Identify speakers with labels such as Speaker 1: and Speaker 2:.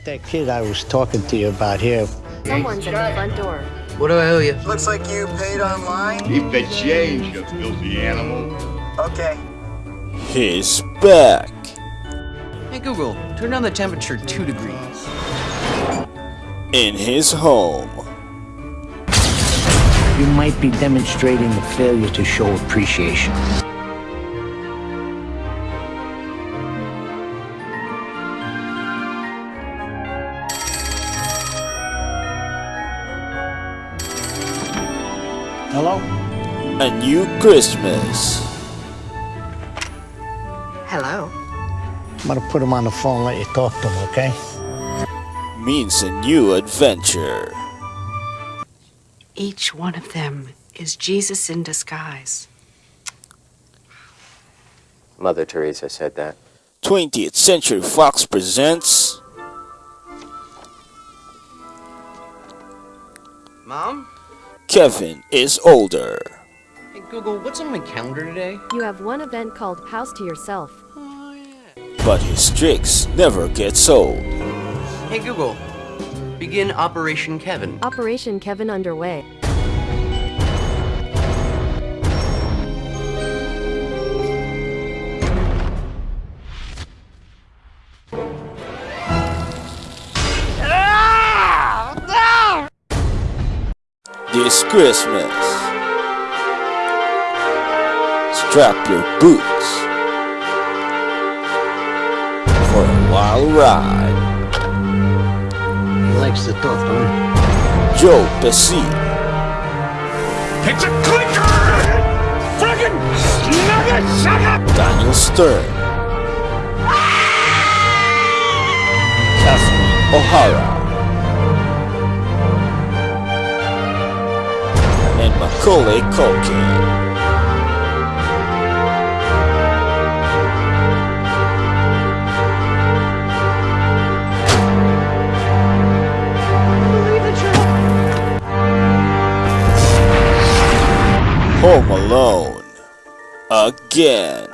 Speaker 1: got that kid I was talking to you about here.
Speaker 2: Someone's at the front door.
Speaker 3: What do I owe you?
Speaker 4: Looks like you paid online.
Speaker 5: Keep the change, you filthy animal.
Speaker 4: Okay.
Speaker 6: He's back.
Speaker 3: Hey Google, turn down the temperature two degrees.
Speaker 6: In his home.
Speaker 1: You might be demonstrating a failure to show appreciation. Hello?
Speaker 6: A new Christmas.
Speaker 3: Hello.
Speaker 1: I'm gonna put him on the phone and let you talk to him, okay?
Speaker 6: Means a new adventure.
Speaker 7: Each one of them is Jesus in disguise.
Speaker 8: Mother Teresa said that.
Speaker 6: 20th Century Fox presents
Speaker 3: Mom?
Speaker 6: Kevin is older.
Speaker 3: Hey Google, what's on my calendar today?
Speaker 2: You have one event called House to Yourself.
Speaker 3: Oh yeah.
Speaker 6: But his tricks never gets old.
Speaker 3: Hey Google, begin Operation Kevin.
Speaker 2: Operation Kevin underway.
Speaker 6: This Christmas. Strap your boots for a wild ride.
Speaker 1: He likes the talk, huh?
Speaker 6: Joe Pesci,
Speaker 5: It's a clicker! Friggin' nugget sucker!
Speaker 6: Daniel Stern, ah! Catherine O'Hara, Macaulay Culkin. Home Alone again.